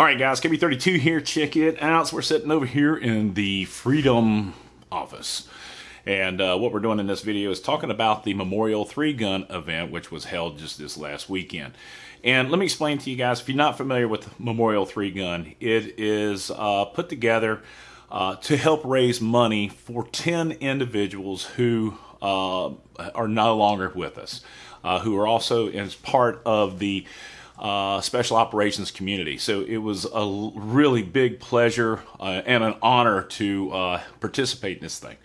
All right, guys, KB32 here. Check it out. So we're sitting over here in the Freedom office. And uh, what we're doing in this video is talking about the Memorial 3 Gun event, which was held just this last weekend. And let me explain to you guys, if you're not familiar with Memorial 3 Gun, it is uh, put together uh, to help raise money for 10 individuals who uh, are no longer with us, uh, who are also as part of the uh, special operations community. So it was a really big pleasure uh, and an honor to uh, participate in this thing.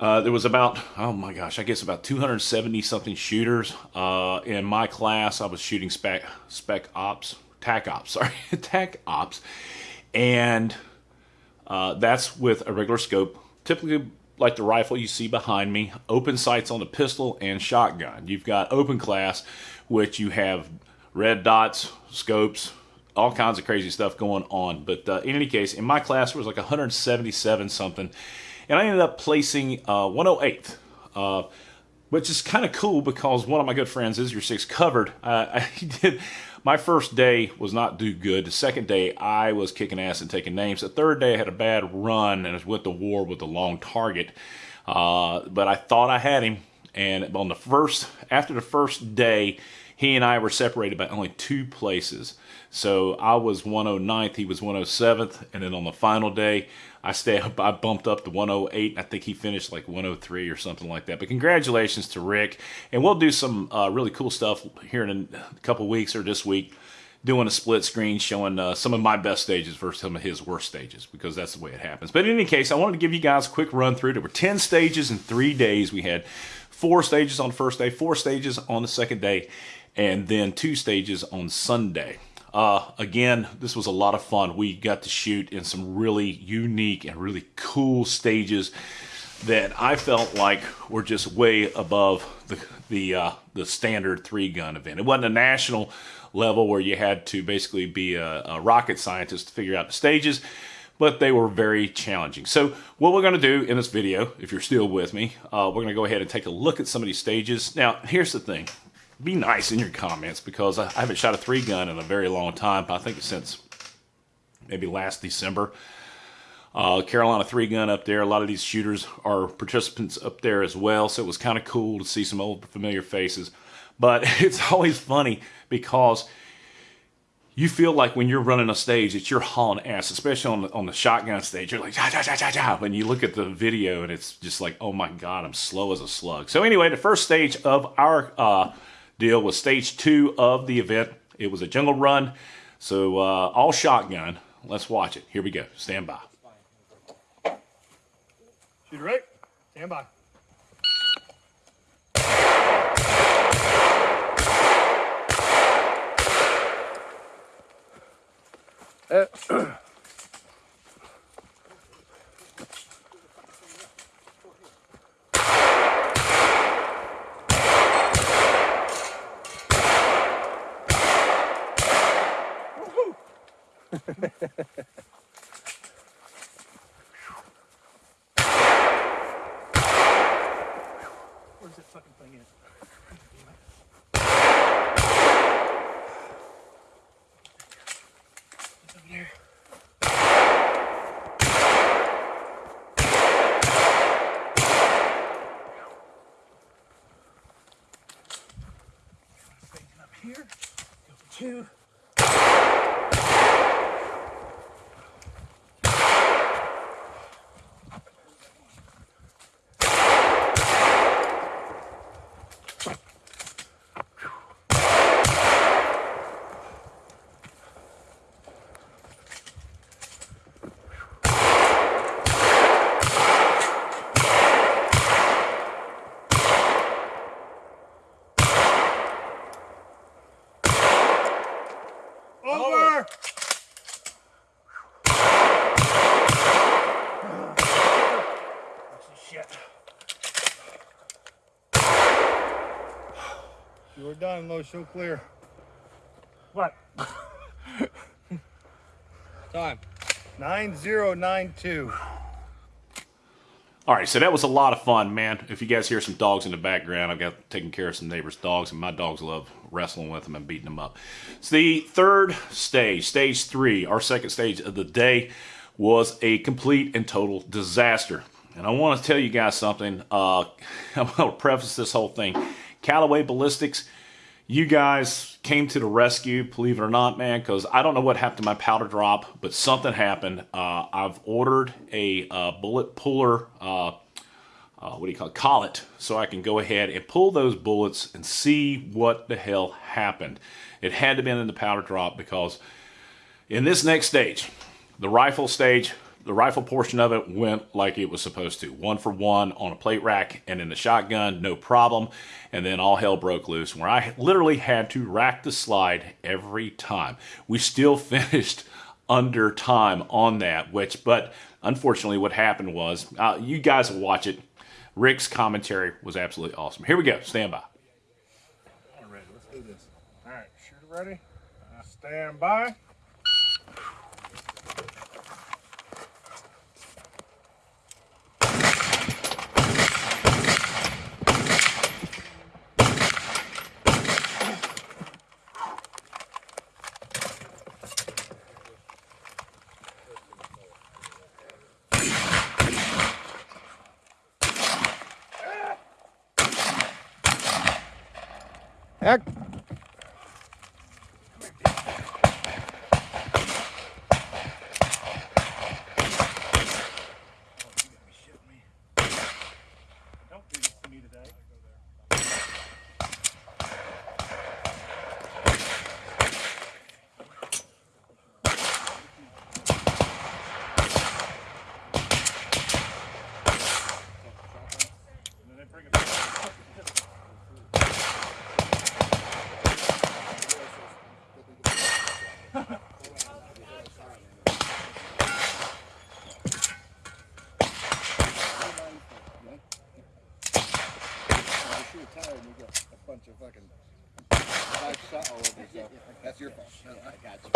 Uh, there was about, oh my gosh, I guess about 270 something shooters. Uh, in my class, I was shooting spec, spec ops, tac ops, sorry, tac ops. And uh, that's with a regular scope, typically like the rifle you see behind me, open sights on the pistol and shotgun. You've got open class, which you have red dots, scopes, all kinds of crazy stuff going on. But uh, in any case, in my class, there was like 177 something, and I ended up placing uh, 108th. Uh, which is kind of cool because one of my good friends is your six covered. Uh, I did my first day was not do good. The second day I was kicking ass and taking names. The third day I had a bad run and went to war with a long target. Uh, but I thought I had him. And on the first, after the first day, he and I were separated by only two places. So I was 109th, he was 107th, and then on the final day, I stay up, I bumped up to 108. I think he finished like 103 or something like that. But congratulations to Rick, and we'll do some uh, really cool stuff here in a couple weeks or this week doing a split screen showing uh, some of my best stages versus some of his worst stages because that's the way it happens. But in any case, I wanted to give you guys a quick run through. There were 10 stages in three days. We had four stages on the first day, four stages on the second day, and then two stages on Sunday. Uh, again, this was a lot of fun. We got to shoot in some really unique and really cool stages that I felt like were just way above the the uh, the standard three gun event. It wasn't a national level where you had to basically be a, a rocket scientist to figure out the stages, but they were very challenging. So what we're going to do in this video, if you're still with me, uh, we're going to go ahead and take a look at some of these stages. Now, here's the thing be nice in your comments because I, haven't shot a three gun in a very long time. I think since maybe last December. Uh, Carolina three gun up there. A lot of these shooters are participants up there as well. So it was kind of cool to see some old familiar faces. But it's always funny because you feel like when you're running a stage that you're hauling ass, especially on the, on the shotgun stage. You're like, ja, ja, ja, ja, ja. When you look at the video and it's just like, oh my God, I'm slow as a slug. So anyway, the first stage of our uh, deal was stage two of the event. It was a jungle run, so uh, all shotgun. Let's watch it. Here we go. Stand by. Shoot right. Stand by. Uh, Where's that fucking thing at? It's over there. Up here. Go for two. You are done, low show clear. What? Time. 9092. All right, so that was a lot of fun, man. If you guys hear some dogs in the background, I've got taking care of some neighbors' dogs, and my dogs love wrestling with them and beating them up. It's the third stage, stage three, our second stage of the day, was a complete and total disaster. And I want to tell you guys something. Uh, I'm going to preface this whole thing. Callaway Ballistics, you guys came to the rescue, believe it or not, man, because I don't know what happened to my powder drop, but something happened. Uh, I've ordered a uh, bullet puller, uh, uh, what do you call it, collet, so I can go ahead and pull those bullets and see what the hell happened. It had to be in the powder drop because in this next stage, the rifle stage, the rifle portion of it went like it was supposed to. One for one on a plate rack and in the shotgun, no problem. And then all hell broke loose where I literally had to rack the slide every time. We still finished under time on that, which, but unfortunately what happened was, uh, you guys will watch it. Rick's commentary was absolutely awesome. Here we go. Stand by. All right, let's do this. All right, shooter ready. Uh, stand by. Heck. Don't do this to me today. And then they bring it back. If you're tired and you got a bunch of fucking bad shot all over yourself, that's your fault. I got you.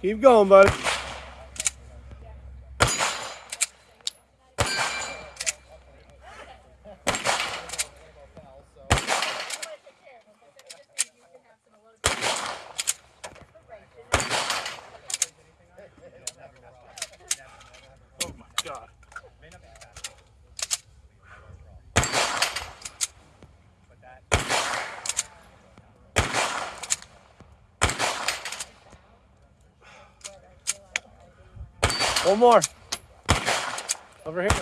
Keep going, buddy. One more. Over here.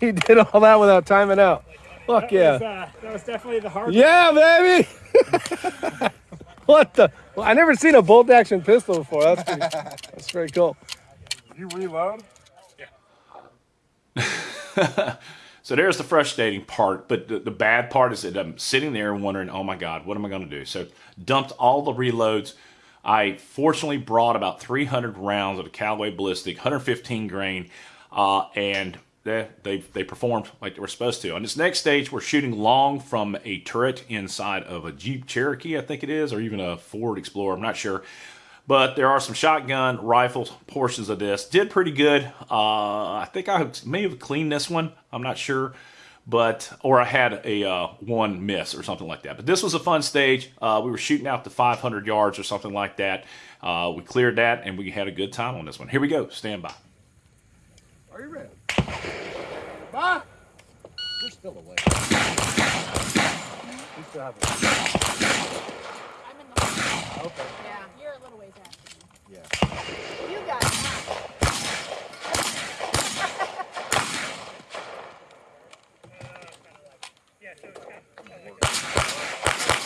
He did all that without timing out. Fuck That yeah. was, uh, that was definitely the hard. Yeah, baby. what the? Well, I never seen a bolt action pistol before. That's pretty, that's pretty cool. You reload? So there's the frustrating part, but the, the bad part is that I'm sitting there wondering, oh my God, what am I going to do? So dumped all the reloads. I fortunately brought about 300 rounds of the Callaway Ballistic, 115 grain, uh, and they, they they performed like they were supposed to. On this next stage, we're shooting long from a turret inside of a Jeep Cherokee, I think it is, or even a Ford Explorer. I'm not sure. But there are some shotgun rifle portions of this. Did pretty good. Uh, I think I may have cleaned this one. I'm not sure. But, or I had a uh, one miss or something like that. But this was a fun stage. Uh, we were shooting out to 500 yards or something like that. Uh, we cleared that and we had a good time on this one. Here we go. Stand by. Are you ready? Bye. You're still awake. You still have I'm in the. Okay. Yeah, you're a little ways after me. Yeah. You got it.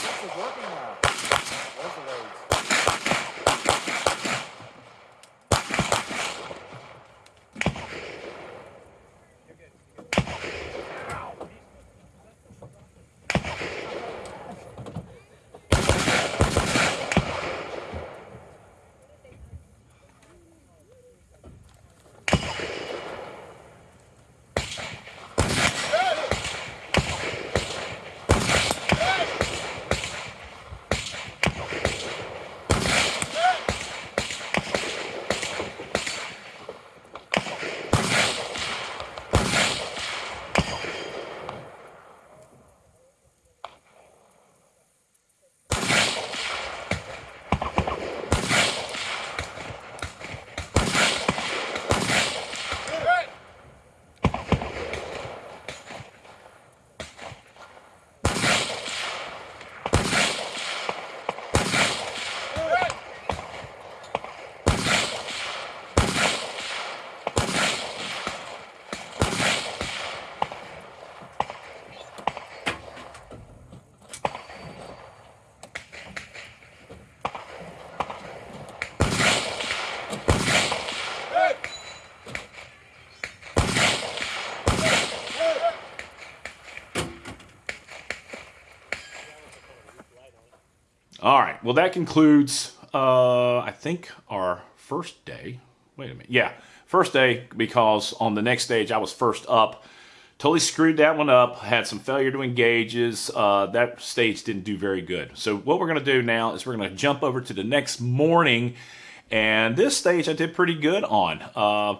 This is working now. Well, that concludes, uh, I think, our first day. Wait a minute. Yeah, first day because on the next stage I was first up. Totally screwed that one up. Had some failure to engages. Uh, that stage didn't do very good. So what we're going to do now is we're going to jump over to the next morning. And this stage I did pretty good on. Uh,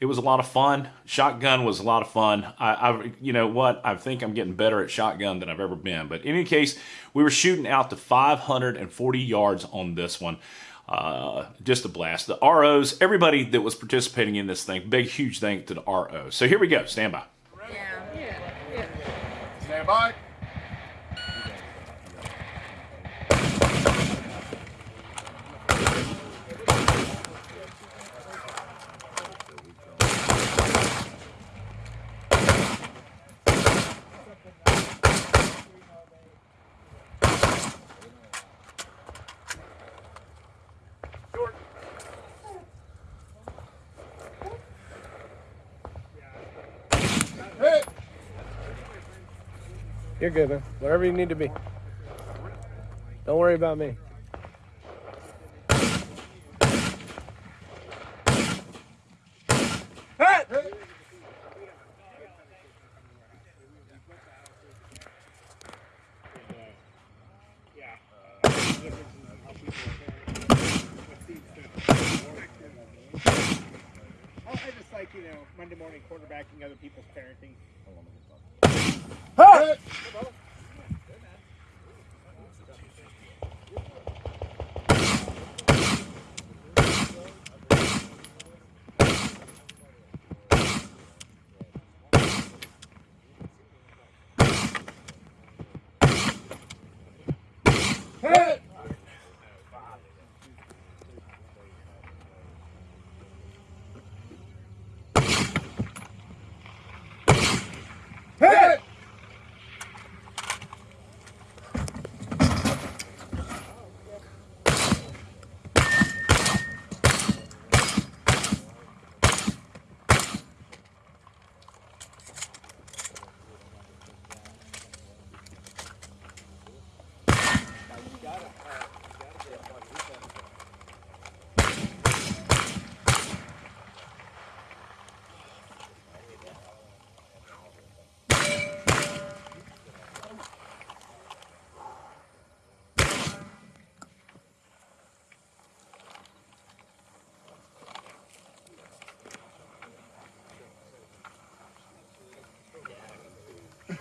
it was a lot of fun. Shotgun was a lot of fun. I, I, you know what? I think I'm getting better at shotgun than I've ever been. But in any case, we were shooting out to 540 yards on this one. Uh, just a blast. The ROs, everybody that was participating in this thing, big, huge thank to the ROs. So here we go. Stand by. Yeah. Stand by. Good, man. Wherever you need to be. Don't worry about me.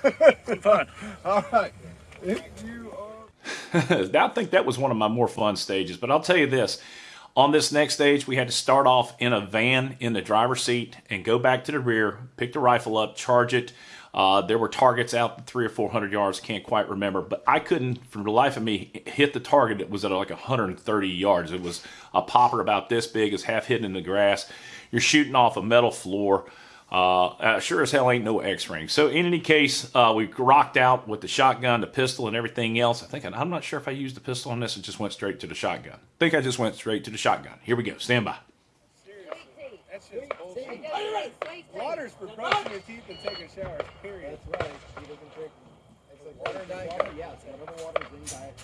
All right. You are I think that was one of my more fun stages. But I'll tell you this on this next stage, we had to start off in a van in the driver's seat and go back to the rear, pick the rifle up, charge it. Uh, there were targets out three or four hundred yards, can't quite remember, but I couldn't, for the life of me, hit the target. It was at like 130 yards. It was a popper about this big, it's half hidden in the grass. You're shooting off a metal floor. Uh, uh, sure as hell ain't no X-ring. So in any case, uh, we rocked out with the shotgun, the pistol, and everything else. I think I'm not sure if I used the pistol on this. It just went straight to the shotgun. I think I just went straight to the shotgun. Here we go. Stand by. Water's for brushing your teeth and taking showers, period. That's right. He doesn't drink. Water diet water diet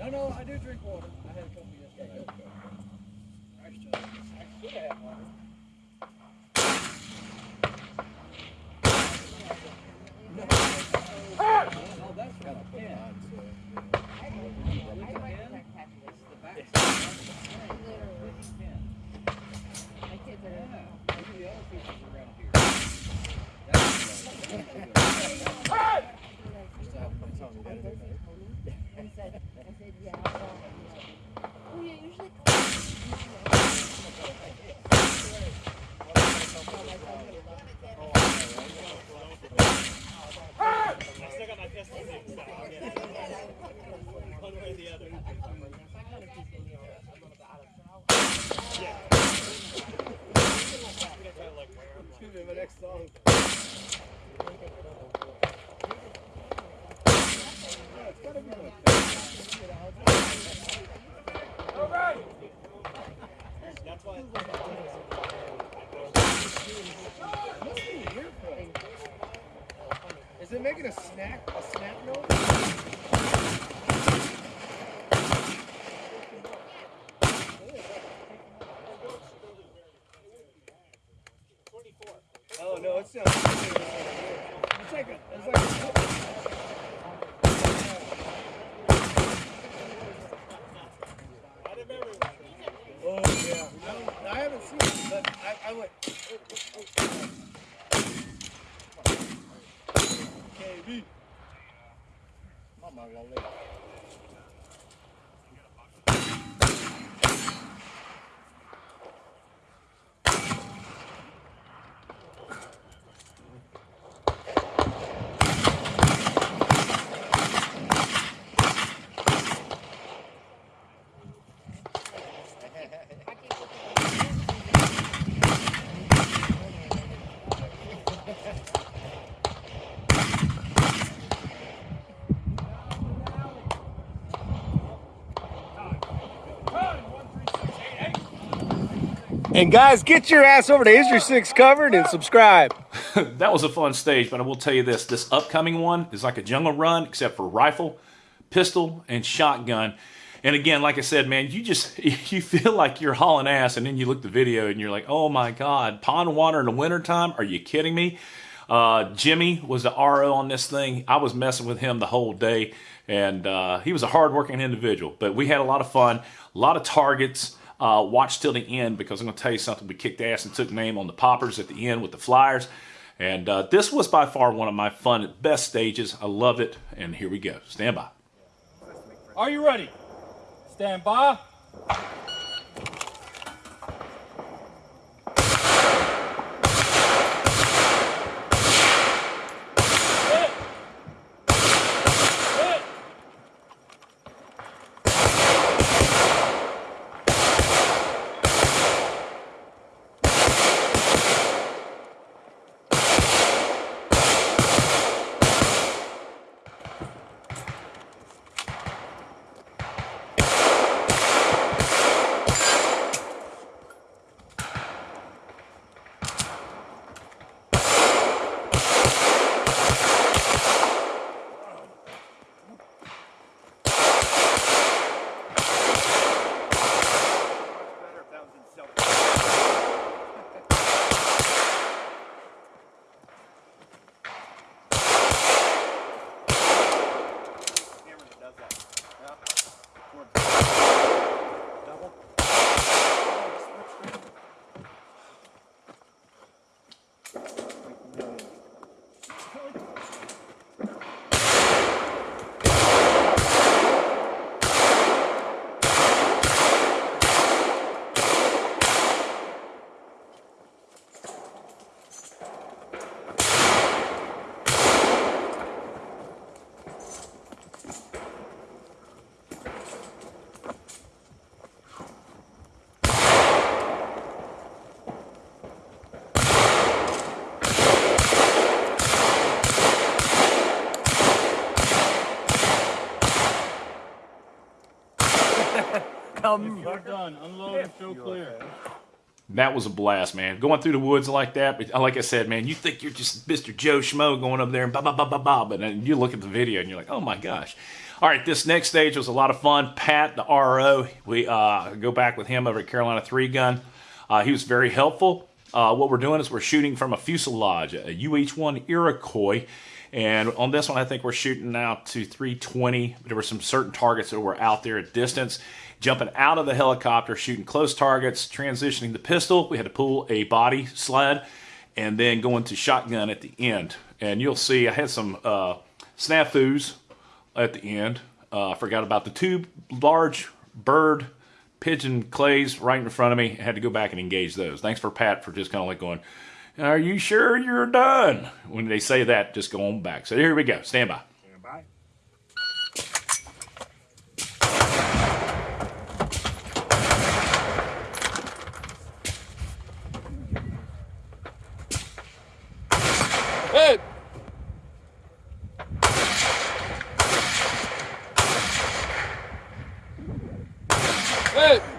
no, no, I do drink water. I had a couple yesterday. I should have water. Oh, that's right. Yeah. My kids are. Maybe the other people around here. I said, I said, yeah. Well, oh, yeah, usually. I still got my pistol fixed up. One way or the other. Excuse me, my next song. That's why. It making a snack, a snap note? Margaret. And guys, get your ass over to Is Six Covered and subscribe. that was a fun stage, but I will tell you this: this upcoming one is like a jungle run, except for rifle, pistol, and shotgun. And again, like I said, man, you just you feel like you're hauling ass, and then you look the video and you're like, oh my god, pond water in the wintertime? Are you kidding me? Uh, Jimmy was the RO on this thing. I was messing with him the whole day, and uh, he was a hardworking individual. But we had a lot of fun, a lot of targets. Uh, watch till the end because I'm going to tell you something. We kicked ass and took name on the poppers at the end with the flyers. And uh, this was by far one of my fun, best stages. I love it. And here we go. Stand by. Are you ready? Stand by. That was a blast, man. Going through the woods like that, but like I said, man, you think you're just Mr. Joe Schmo going up there and ba ba ba ba ba, but then you look at the video and you're like, oh my gosh. All right, this next stage was a lot of fun. Pat, the RO, we uh, go back with him over at Carolina Three Gun. Uh, he was very helpful. Uh, what we're doing is we're shooting from a fuselage, a UH-1 Iroquois, and on this one, I think we're shooting out to 320. There were some certain targets that were out there at distance. Jumping out of the helicopter, shooting close targets, transitioning the pistol. We had to pull a body sled, and then going to shotgun at the end. And you'll see I had some uh, snafus at the end. Uh, forgot about the two large bird pigeon clays right in front of me. I had to go back and engage those. Thanks for Pat for just kind of like going, Are you sure you're done? When they say that, just go on back. So here we go. Stand by. Hey. Hey.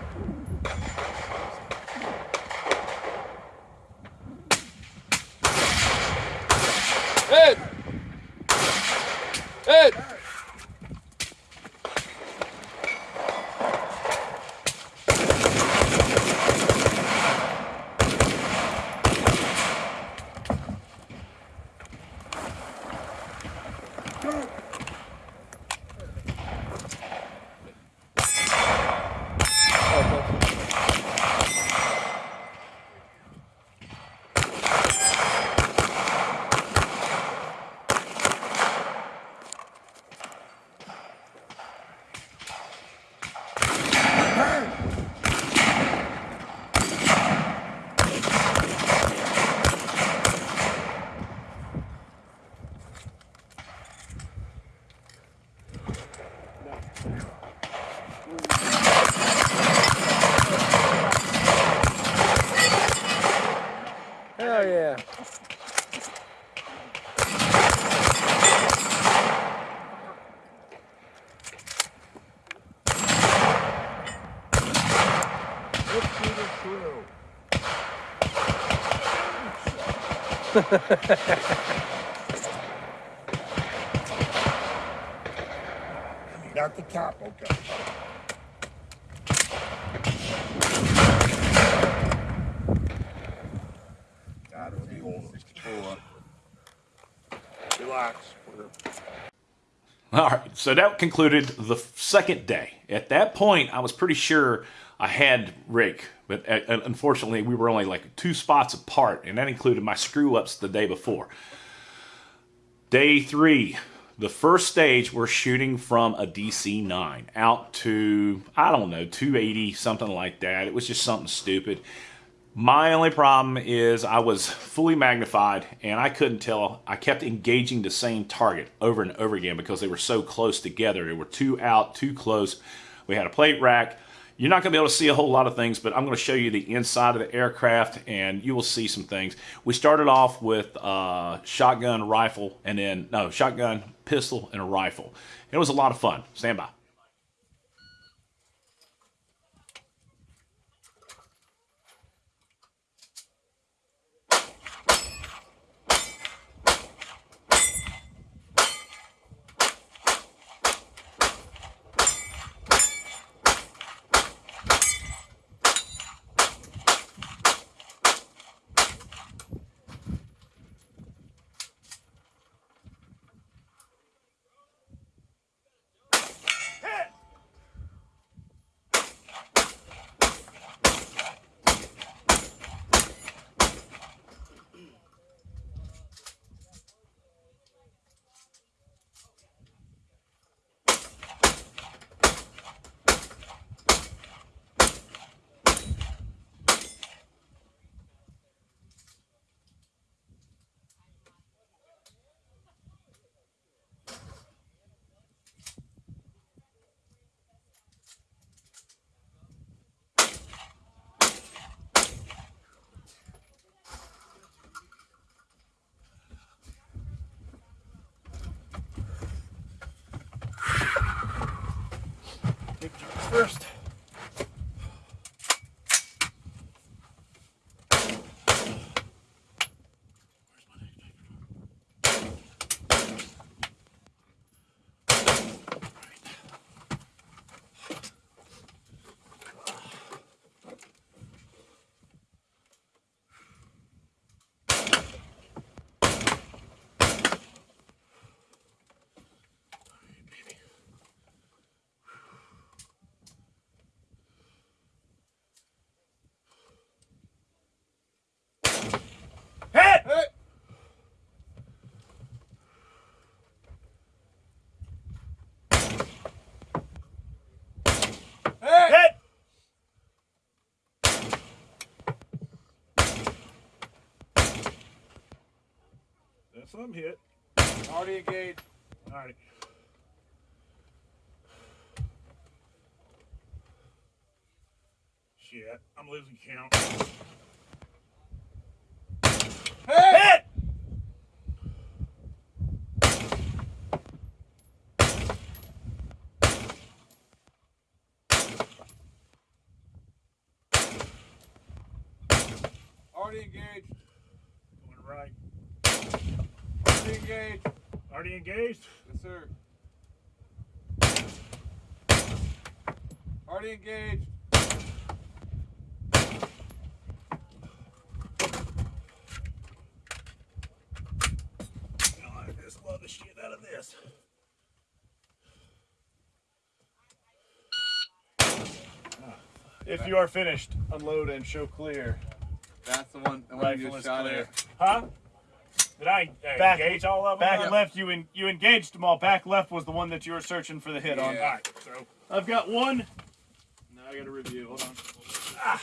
Hell yeah. Not the top, okay. So that concluded the second day. At that point, I was pretty sure I had Rick, but uh, unfortunately, we were only like two spots apart, and that included my screw ups the day before. Day three, the first stage, we're shooting from a DC 9 out to, I don't know, 280, something like that. It was just something stupid. My only problem is I was fully magnified and I couldn't tell. I kept engaging the same target over and over again because they were so close together. They were too out, too close. We had a plate rack. You're not going to be able to see a whole lot of things, but I'm going to show you the inside of the aircraft and you will see some things. We started off with uh, shotgun, rifle, and then, no, shotgun, pistol, and a rifle. It was a lot of fun. Stand by. First. That's some hit. Already engaged. All right. Shit, I'm losing count. Hit! Already engaged. Going right. Already engaged. Already engaged. Yes, sir. Already engaged. I just love the shit out of this. If you are finished, unload and show clear. That's the one. The one you Rifle just is shot clear. at. Huh? Did I uh, Back- engage all of them? Back left, you en- you engaged them all. Back left was the one that you were searching for the hit on. All right, so I've got one. Now I got to review. Hold on.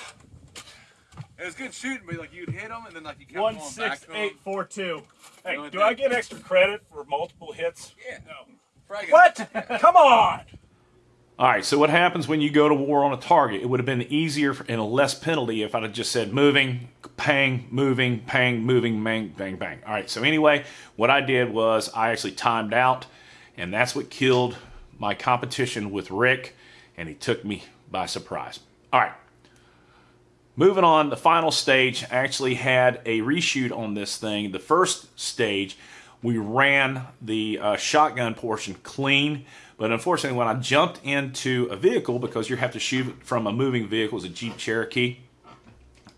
It was good shooting, but like you'd hit them and then like you kept One going six back to 'em. eight four two. Hey, do down. I get extra credit for multiple hits? Yeah. No. Frag 'em. What? Come on! All right, so what happens when you go to war on a target? It would have been easier and a less penalty if I'd have just said moving, pang, moving, pang, moving, bang, bang, bang. All right, so anyway, what I did was I actually timed out, and that's what killed my competition with Rick, and he took me by surprise. All right, moving on, the final stage actually had a reshoot on this thing. The first stage, we ran the uh, shotgun portion clean, but unfortunately, when I jumped into a vehicle, because you have to shoot from a moving vehicle, it's a Jeep Cherokee,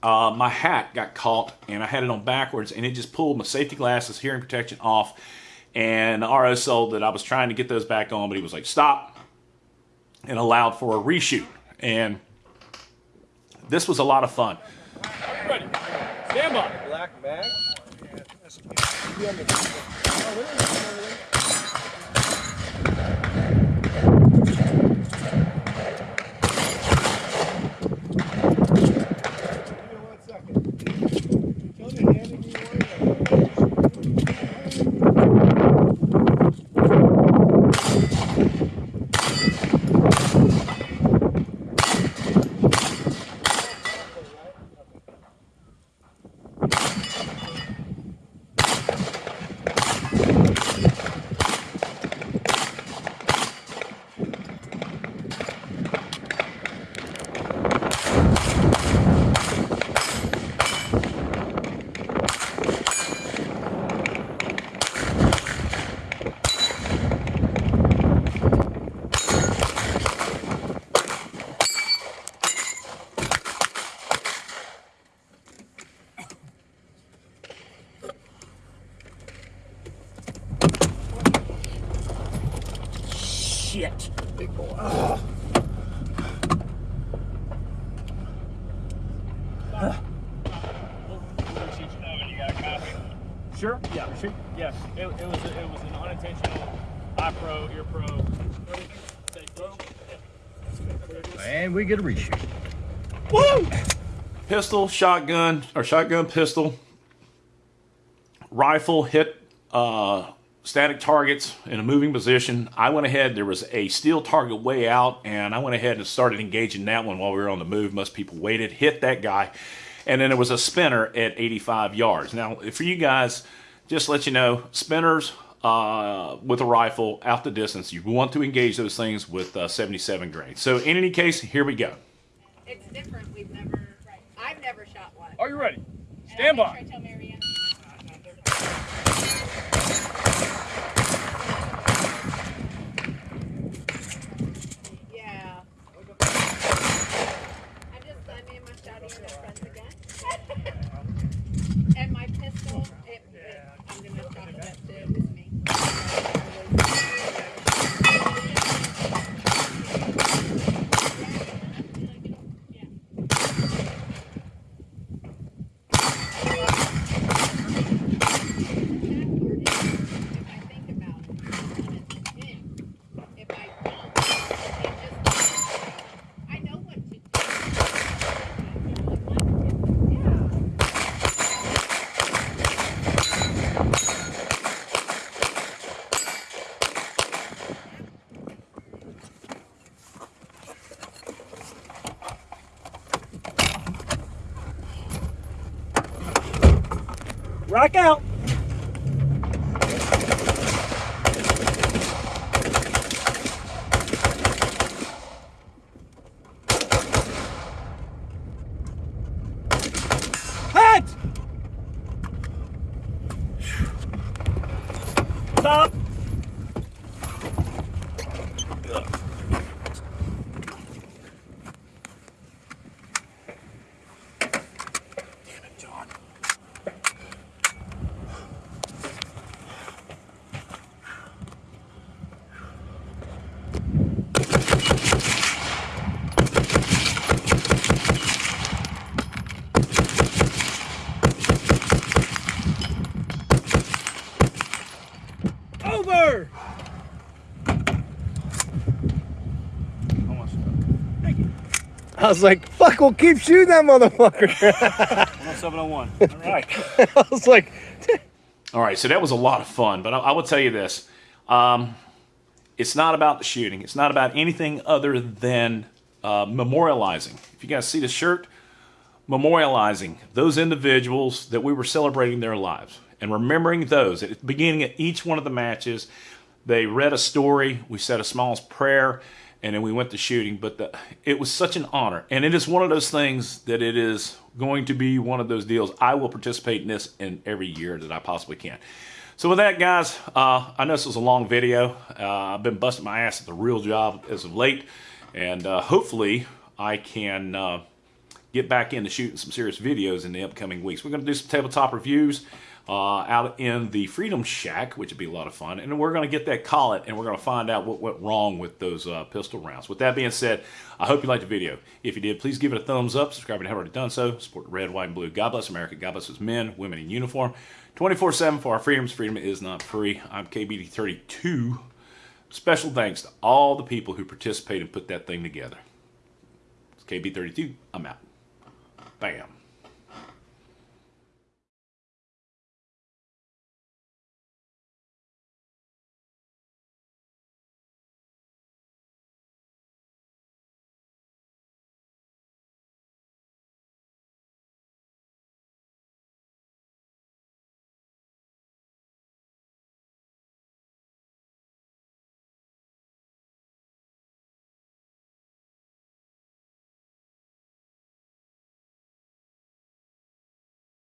uh, my hat got caught and I had it on backwards and it just pulled my safety glasses, hearing protection off. And the RO sold that I was trying to get those back on, but he was like, stop, and allowed for a reshoot. And this was a lot of fun. Ready. Stand by. Black bag. Shit. Sure. Yeah. Sure. Yeah. It, it was a, it was an unintentional eye pro, ear pro. Say pro. And we get a reshoot. Pistol, shotgun, or shotgun pistol, rifle hit uh, static targets in a moving position. I went ahead, there was a steel target way out, and I went ahead and started engaging that one while we were on the move. Most people waited, hit that guy, and then there was a spinner at 85 yards. Now, for you guys, just to let you know, spinners uh, with a rifle out the distance, you want to engage those things with uh, 77 grain. So, in any case, here we go. It's different. We've never. I've never shot one. Are you ready? And Stand I'll make by. sure I tell Marianne. Yeah. I just, I made my shouting to friends again. and my pistol, it, it, I'm gonna drop it up to with me. If I think about it, when it's in, if I don't, it just, I know what to do. Yeah. Rock out. Hat! Stop! Over! I was like, fuck, we'll keep shooting that motherfucker. 701. All right. I was like, All right, so that was a lot of fun, but I, I will tell you this. Um, it's not about the shooting. It's not about anything other than uh, memorializing. If you guys see the shirt, memorializing those individuals that we were celebrating their lives and remembering those at the beginning of each one of the matches. They read a story, we said a small prayer, and then we went to shooting. But the, it was such an honor, and it is one of those things that it is going to be one of those deals. I will participate in this in every year that I possibly can. So with that, guys, uh, I know this was a long video. Uh, I've been busting my ass at the real job as of late, and uh, hopefully I can uh, get back into shooting some serious videos in the upcoming weeks. We're going to do some tabletop reviews uh, out in the Freedom Shack, which would be a lot of fun. And we're going to get that collet and we're going to find out what went wrong with those uh, pistol rounds. With that being said, I hope you liked the video. If you did, please give it a thumbs up. Subscribe if you haven't already done so. Support red, white, and blue. God bless America. God bless men, women in uniform. 24-7 for our freedoms. Freedom is not free. I'm KBD32. Special thanks to all the people who participated and put that thing together. It's KB32. I'm out. Bam.